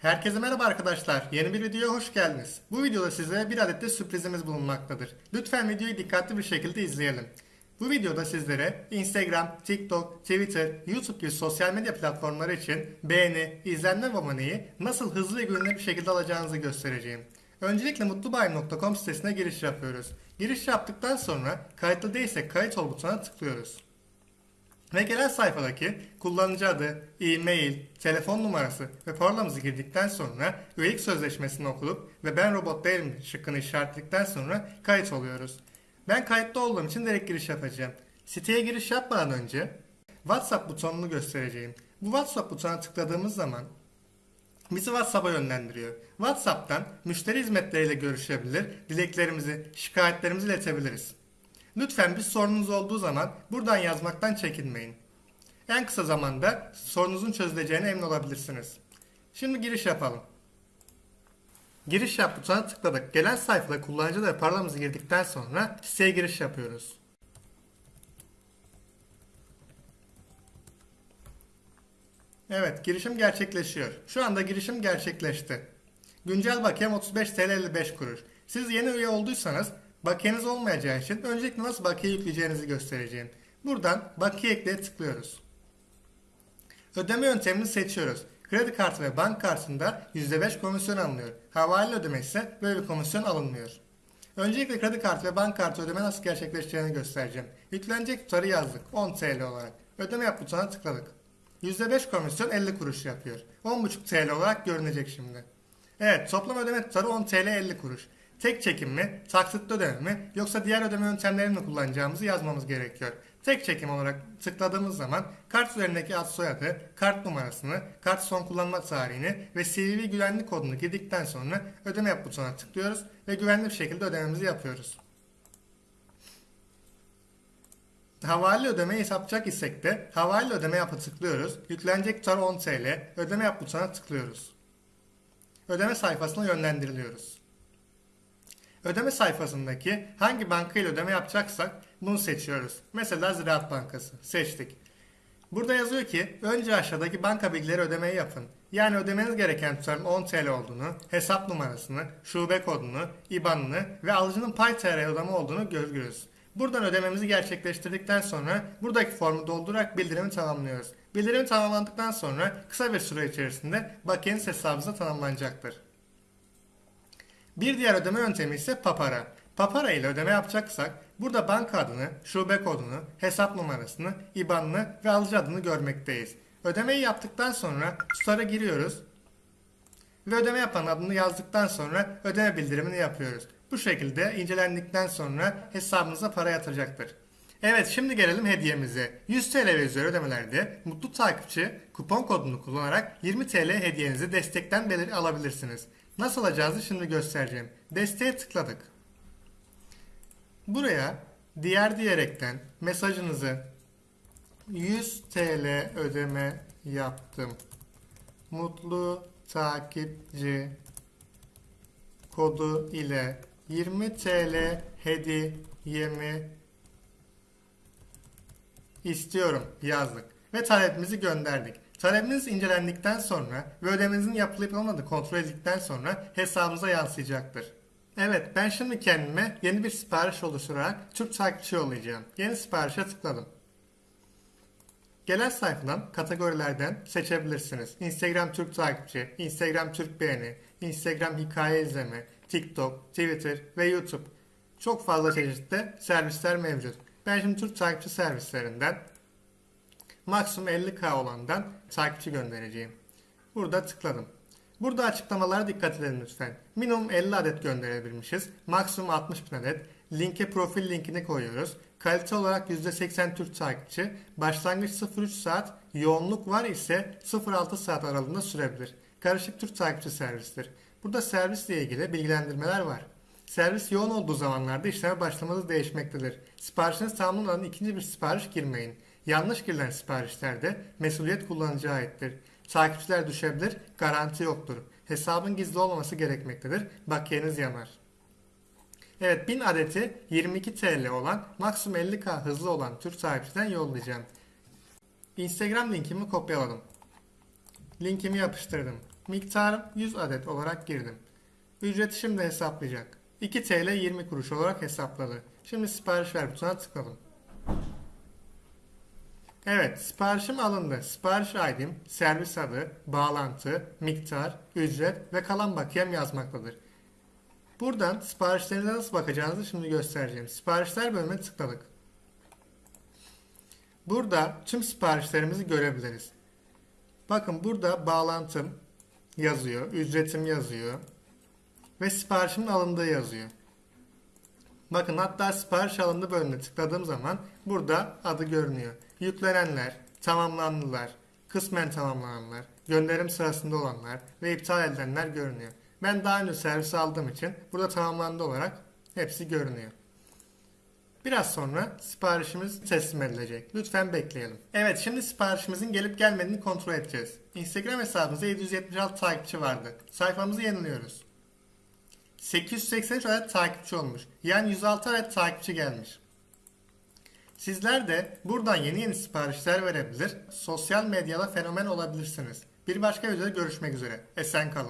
Herkese merhaba arkadaşlar. Yeni bir videoya hoş geldiniz. Bu videoda size bir adet de sürprizimiz bulunmaktadır. Lütfen videoyu dikkatli bir şekilde izleyelim. Bu videoda sizlere Instagram, TikTok, Twitter, YouTube gibi sosyal medya platformları için beğeni, izlenme ve aboneyi nasıl hızlı ve güvenilir bir şekilde alacağınızı göstereceğim. Öncelikle mutlubayim.com sitesine giriş yapıyoruz. Giriş yaptıktan sonra kayıtlı değilsek kayıt ol butonuna tıklıyoruz. Ve gelen sayfadaki kullanıcı adı, e-mail, telefon numarası ve parolamızı girdikten sonra üyelik sözleşmesini okuyup ve ben robot değilim şıkkını işaretledikten sonra kayıt oluyoruz. Ben kayıtlı olduğum için direkt giriş yapacağım. Siteye giriş yapmadan önce WhatsApp butonunu göstereceğim. Bu WhatsApp butonuna tıkladığımız zaman bizi WhatsApp'a yönlendiriyor. WhatsApp'tan müşteri hizmetleriyle görüşebilir, dileklerimizi, şikayetlerimizi iletebiliriz. Lütfen bir sorunuz olduğu zaman buradan yazmaktan çekinmeyin. En kısa zamanda sorunuzun çözüleceğine emin olabilirsiniz. Şimdi giriş yapalım. Giriş yap butonuna tıkladık. Gelen sayfada kullanıcı ve parolamızı girdikten sonra siteye giriş yapıyoruz. Evet, girişim gerçekleşiyor. Şu anda girişim gerçekleşti. Güncel bakiyem 35 TL 55 kuruş. Siz yeni üye olduysanız bakiyeniz olmayacağı için öncelikle nasıl bakiye yükleyeceğinizi göstereceğim. Buradan bakiye ekleye tıklıyoruz. Ödeme yöntemini seçiyoruz. Kredi kartı ve bank kartında %5 komisyon alınıyor. Havale ödeme ise böyle bir komisyon alınmıyor. Öncelikle kredi kartı ve bank kartı ödeme nasıl gerçekleşeceğini göstereceğim. Yüklenecek tutarı yazdık 10 TL olarak. Ödeme yap butonuna tıkladık. %5 komisyon 50 kuruş yapıyor. 10,5 TL olarak görünecek şimdi. Evet toplam ödeme tutarı 10 TL 50 kuruş. Tek çekim mi, taksitli ödeme mi yoksa diğer ödeme yöntemlerini mi kullanacağımızı yazmamız gerekiyor. Tek çekim olarak tıkladığımız zaman kart üzerindeki ad soyadı, kart numarasını, kart son kullanma tarihini ve CVV güvenlik kodunu girdikten sonra ödeme yap butonuna tıklıyoruz ve güvenli bir şekilde ödememizi yapıyoruz. Havale ödeme yapacak isek de havale ödeme yapı tıklıyoruz. Yüklenecek tutar 10 TL. Ödeme yap butonuna tıklıyoruz. Ödeme sayfasına yönlendiriliyoruz. Ödeme sayfasındaki hangi banka ile ödeme yapacaksak bunu seçiyoruz. Mesela Ziraat Bankası. Seçtik. Burada yazıyor ki önce aşağıdaki banka bilgileri ödemeyi yapın. Yani ödemeniz gereken tutarın 10 TL olduğunu, hesap numarasını, şube kodunu, IBAN'ını ve alıcının pay ödeme olduğunu görürüz. Buradan ödememizi gerçekleştirdikten sonra buradaki formu doldurarak bildirimi tamamlıyoruz. Bildirim tamamlandıktan sonra kısa bir süre içerisinde bakiyeniz hesabınıza tanımlanacaktır. Bir diğer ödeme yöntemi ise Papara. Papara ile ödeme yapacaksak burada banka adını, şube kodunu, hesap numarasını, IBAN'ını ve alıcı adını görmekteyiz. Ödemeyi yaptıktan sonra tutarı giriyoruz ve ödeme yapan adını yazdıktan sonra ödeme bildirimini yapıyoruz. Bu şekilde incelendikten sonra hesabınıza para yatıracaktır. Evet şimdi gelelim hediyemize. 100 TL ve üzeri ödemelerde mutlu takipçi kupon kodunu kullanarak 20 TL hediyenizi destekten belir alabilirsiniz. Nasıl alacağızı şimdi göstereceğim. Desteğe tıkladık. Buraya diğer diyerekten mesajınızı 100 TL ödeme yaptım. Mutlu takipçi kodu ile 20 TL hediyemi istiyorum yazdık ve talebimizi gönderdik. Talebiniz incelendikten sonra ve ödemenizin yapılıp olmadığı kontrol edildikten sonra hesabınıza yansıyacaktır. Evet ben şimdi kendime yeni bir sipariş oluşturarak Türk takipçi yollayacağım. Yeni siparişe tıkladım. Gelen sayfadan kategorilerden seçebilirsiniz. Instagram Türk takipçi, Instagram Türk beğeni, Instagram hikaye izleme, TikTok, Twitter ve YouTube. Çok fazla çeşitli servisler mevcut. Ben şimdi Türk takipçi servislerinden maksimum 50k olandan takipçi göndereceğim. Burada tıkladım. Burada açıklamalara dikkat edin lütfen. Minimum 50 adet gönderebilmişiz. Maksimum 60 bin adet. Linke profil linkini koyuyoruz. Kalite olarak %80 Türk takipçi. Başlangıç 0-3 saat. Yoğunluk var ise 0-6 saat aralığında sürebilir. Karışık Türk takipçi servistir. Burada servisle ilgili bilgilendirmeler var. Servis yoğun olduğu zamanlarda işleme başlamanız değişmektedir. Siparişiniz tamamlanmadan ikinci bir sipariş girmeyin. Yanlış girilen siparişlerde mesuliyet kullanıcıya aittir. Takipçiler düşebilir, garanti yoktur. Hesabın gizli olmaması gerekmektedir. Bakiyeniz yanar. Evet 1000 adeti 22 TL olan maksimum 50k hızlı olan Türk takipçiden yollayacağım. Instagram linkimi kopyaladım. Linkimi yapıştırdım. Miktarım 100 adet olarak girdim. Ücreti şimdi hesaplayacak. 2 TL 20 kuruş olarak hesapladı. Şimdi sipariş ver butonuna tıkladım. Evet, siparişim alındı. Sipariş ID'm, servis adı, bağlantı, miktar, ücret ve kalan bakiyem yazmaktadır. Buradan siparişlerinize nasıl bakacağınızı şimdi göstereceğim. Siparişler bölümüne tıkladık. Burada tüm siparişlerimizi görebiliriz. Bakın burada bağlantım yazıyor, ücretim yazıyor ve siparişimin alındığı yazıyor. Bakın hatta sipariş alındı bölümüne tıkladığım zaman burada adı görünüyor. Yüklenenler, tamamlandılar, kısmen tamamlananlar, gönderim sırasında olanlar ve iptal edilenler görünüyor. Ben daha önce servis aldığım için burada tamamlandı olarak hepsi görünüyor. Biraz sonra siparişimiz teslim edilecek. Lütfen bekleyelim. Evet şimdi siparişimizin gelip gelmediğini kontrol edeceğiz. Instagram hesabımızda 776 takipçi vardı. Sayfamızı yeniliyoruz. 883 adet takipçi olmuş. Yani 106 adet takipçi gelmiş. Sizler de buradan yeni yeni siparişler verebilir, sosyal medyada fenomen olabilirsiniz. Bir başka videoda görüşmek üzere. Esen kalın.